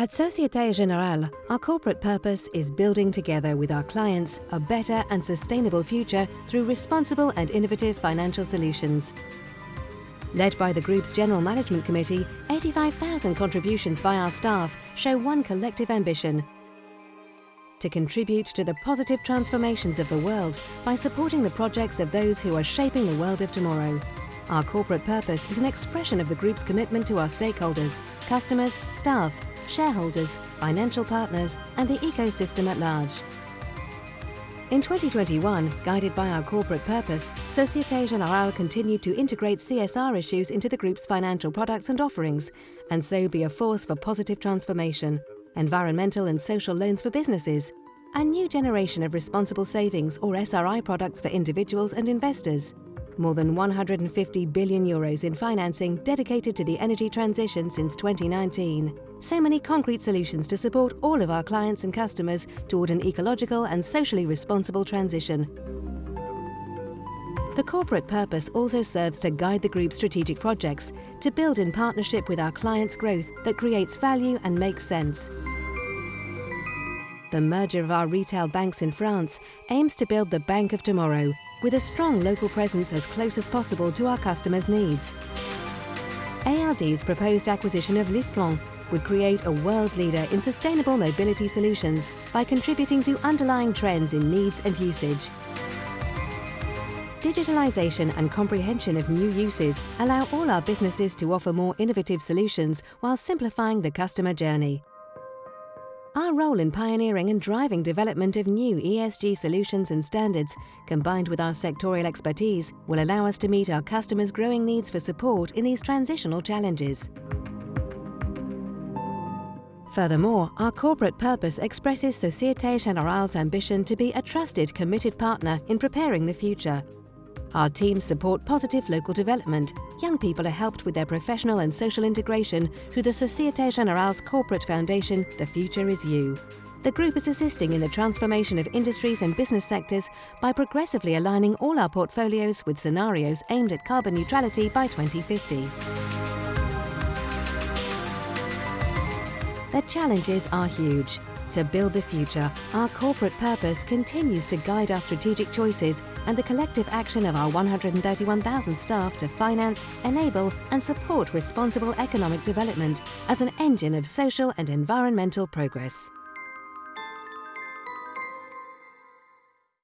At Societe Generale, our corporate purpose is building together with our clients a better and sustainable future through responsible and innovative financial solutions. Led by the Group's General Management Committee, 85,000 contributions by our staff show one collective ambition to contribute to the positive transformations of the world by supporting the projects of those who are shaping the world of tomorrow. Our corporate purpose is an expression of the Group's commitment to our stakeholders, customers, staff, shareholders, financial partners and the ecosystem at large. In 2021, guided by our corporate purpose, Societe Generale continued to integrate CSR issues into the Group's financial products and offerings, and so be a force for positive transformation, environmental and social loans for businesses, a new generation of responsible savings or SRI products for individuals and investors, more than 150 billion euros in financing dedicated to the energy transition since 2019. So many concrete solutions to support all of our clients and customers toward an ecological and socially responsible transition. The corporate purpose also serves to guide the group's strategic projects, to build in partnership with our clients' growth that creates value and makes sense. The merger of our retail banks in France aims to build the bank of tomorrow, with a strong local presence as close as possible to our customers' needs. ALD's proposed acquisition of LeasePlan would create a world leader in sustainable mobility solutions by contributing to underlying trends in needs and usage. Digitalisation and comprehension of new uses allow all our businesses to offer more innovative solutions while simplifying the customer journey. Our role in pioneering and driving development of new ESG solutions and standards, combined with our sectorial expertise, will allow us to meet our customers' growing needs for support in these transitional challenges. Furthermore, our corporate purpose expresses the Societe Generale's ambition to be a trusted, committed partner in preparing the future, our teams support positive local development. Young people are helped with their professional and social integration through the Societe Generale's corporate foundation, The Future Is You. The group is assisting in the transformation of industries and business sectors by progressively aligning all our portfolios with scenarios aimed at carbon neutrality by 2050. The challenges are huge. To build the future, our corporate purpose continues to guide our strategic choices and the collective action of our 131,000 staff to finance, enable and support responsible economic development as an engine of social and environmental progress.